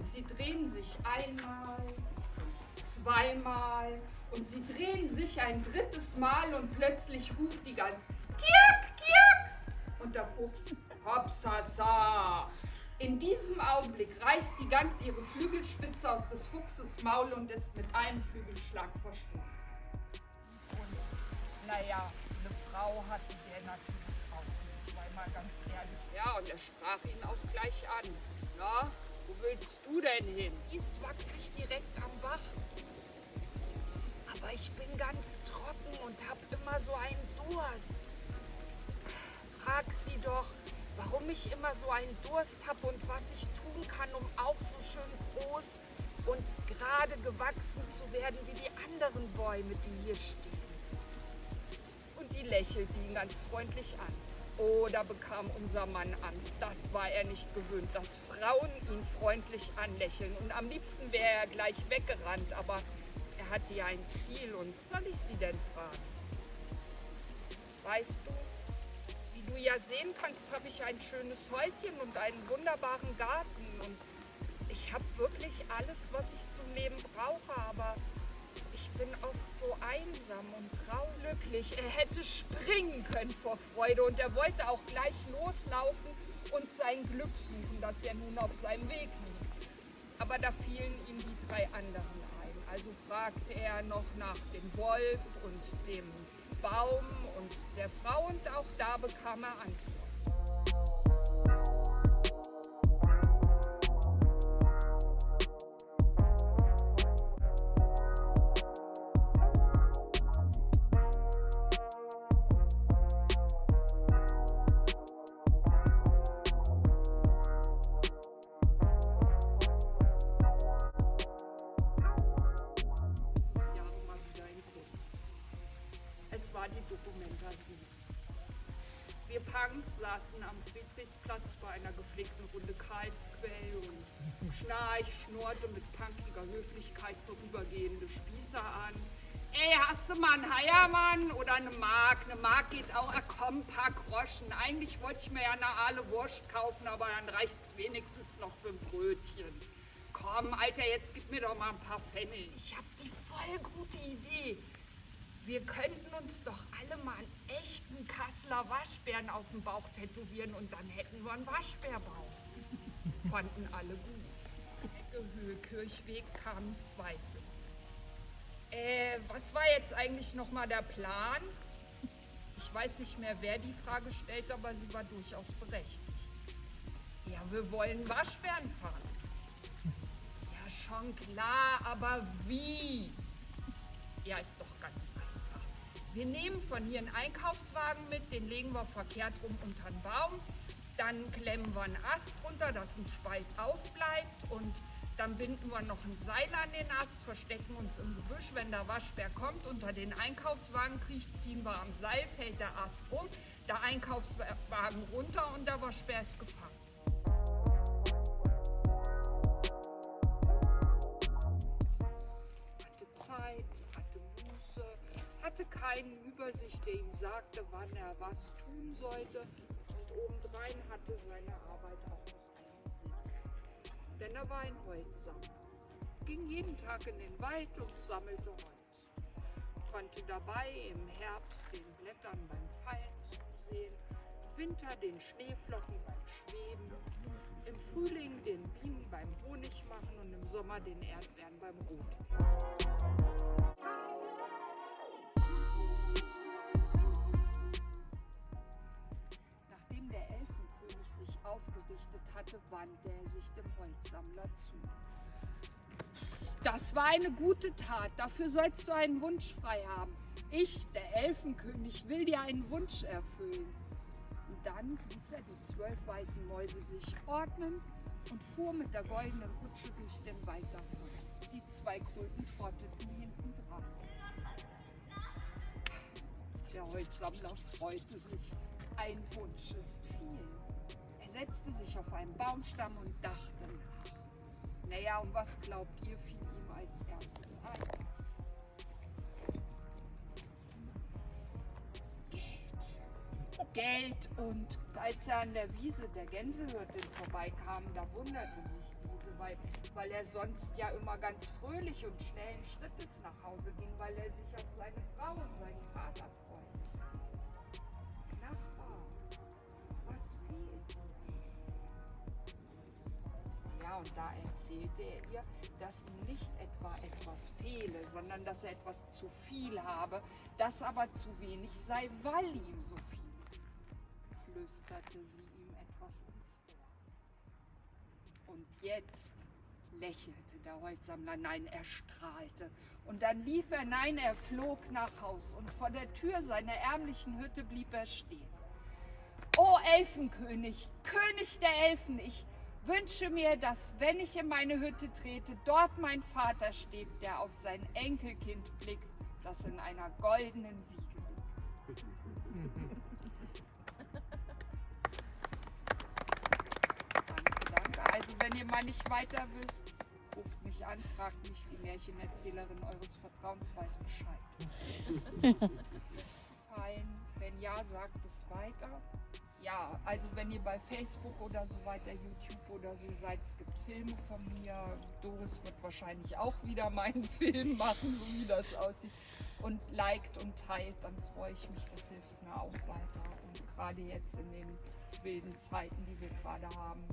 Und sie drehen sich einmal, zweimal und sie drehen sich ein drittes Mal und plötzlich ruft die Gans Kiak, Kiak und der Fuchs Hopsasa. In diesem Augenblick reißt die Gans ihre Flügelspitze aus des Fuchses Maul und ist mit einem Flügelschlag verschwunden. Und naja, eine Frau hatte der natürlich auch weil mal ganz ehrlich. Ja, und er sprach ihn auch gleich an. Na, wo willst du denn hin? Ist ich direkt am Bach. Aber ich bin ganz trocken und hab immer so einen Durst. Frag sie doch, warum ich immer so einen Durst habe und was ich tun kann, um auch so schön groß und gerade gewachsen zu werden wie die anderen Bäume, die hier stehen. Und die lächelte ihn ganz freundlich an. Oh, da bekam unser Mann Angst. Das war er nicht gewöhnt, dass Frauen ihn freundlich anlächeln. Und am liebsten wäre er gleich weggerannt, aber er hatte ja ein Ziel. Und soll ich Sie denn fragen? Weißt du, wie du ja sehen kannst, habe ich ein schönes Häuschen und einen wunderbaren Garten. Und ich habe wirklich alles, was ich zum Leben brauche, aber ich bin oft so einsam und trauglücklich. Er hätte springen können vor Freude und er wollte auch gleich loslaufen und sein Glück suchen, das ja nun auf seinem Weg liegt. Aber da fielen ihm die drei anderen ein. Also fragte er noch nach dem Wolf und dem Baum und der Frau und auch da bekam er Antwort. War die Dokumentasie. Wir Punks saßen am Friedrichsplatz bei einer gepflegten Runde Karlsquell und Schnarch schnurrte mit punkiger Höflichkeit vorübergehende Spießer an. Ey, hast du mal einen Heiermann oder eine Mark? Eine Mark geht auch, ah, komm, paar Groschen. Eigentlich wollte ich mir ja eine Aale Wurst kaufen, aber dann reicht es wenigstens noch für ein Brötchen. Komm, Alter, jetzt gib mir doch mal ein paar Pfennig. Ich hab die voll gute Idee. Wir könnten uns doch alle mal einen echten Kasseler Waschbären auf den Bauch tätowieren und dann hätten wir einen Waschbärbauch. Fanden alle gut. Ecke Höhe Kirchweg kamen Zweifel. Äh, was war jetzt eigentlich nochmal der Plan? Ich weiß nicht mehr, wer die Frage stellt, aber sie war durchaus berechtigt. Ja, wir wollen Waschbären fahren. Ja, schon klar, aber wie? Ja, ist doch ganz. Wir nehmen von hier einen Einkaufswagen mit, den legen wir verkehrt rum unter den Baum. Dann klemmen wir einen Ast runter, dass ein Spalt aufbleibt und dann binden wir noch ein Seil an den Ast, verstecken uns im Gebüsch. Wenn der Waschbär kommt, unter den Einkaufswagen kriecht, ziehen wir am Seil, fällt der Ast um, der Einkaufswagen runter und der Waschbär ist gefangen. hatte Zeit, hatte Muße, hatte keinen Übersicht, der ihm sagte, wann er was tun sollte. Und obendrein hatte seine Arbeit auch noch einen Sinn. Denn er war ein Holzsammler. Ging jeden Tag in den Wald und sammelte Holz. Konnte dabei im Herbst den Blättern beim Fallen zusehen, im Winter den Schneeflocken beim Schweben, im Frühling den Bienen beim Honig machen und im Sommer den Erdbeeren beim Rot. Aufgerichtet hatte, wandte er sich dem Holzsammler zu. Das war eine gute Tat, dafür sollst du einen Wunsch frei haben. Ich, der Elfenkönig, will dir einen Wunsch erfüllen. Und dann ließ er die zwölf weißen Mäuse sich ordnen und fuhr mit der goldenen Kutsche durch den Wald davon. Die zwei Kröten trotteten hinten dran. Der Holzsammler freute sich. Ein Wunsch ist viel. Setzte sich auf einen Baumstamm und dachte nach. Naja, und was glaubt ihr, fiel ihm als erstes ein? Geld. Geld. Und als er an der Wiese der Gänsehirtin vorbeikam, da wunderte sich diese, weil, weil er sonst ja immer ganz fröhlich und schnellen Schrittes nach Hause ging, weil er sich auf seine Frau und seinen Vater freute. Und da erzählte er ihr, dass ihm nicht etwa etwas fehle, sondern dass er etwas zu viel habe, das aber zu wenig sei, weil ihm so viel ist. Flüsterte sie ihm etwas ins Ohr. Und jetzt lächelte der Holzsammler, nein, er strahlte. Und dann lief er, nein, er flog nach Haus und vor der Tür seiner ärmlichen Hütte blieb er stehen. O Elfenkönig, König der Elfen, ich wünsche mir, dass wenn ich in meine Hütte trete, dort mein Vater steht, der auf sein Enkelkind blickt, das in einer goldenen Wiege liegt. danke, danke. Also wenn ihr mal nicht weiter wisst, ruft mich an, fragt mich, die Märchenerzählerin eures Vertrauens weiß Bescheid. Gefallen? Wenn ja, sagt es weiter. Ja, also wenn ihr bei Facebook oder so weiter, YouTube oder so seid, es gibt Filme von mir. Doris wird wahrscheinlich auch wieder meinen Film machen, so wie das aussieht. Und liked und teilt, dann freue ich mich, das hilft mir auch weiter. Und gerade jetzt in den wilden Zeiten, die wir gerade haben.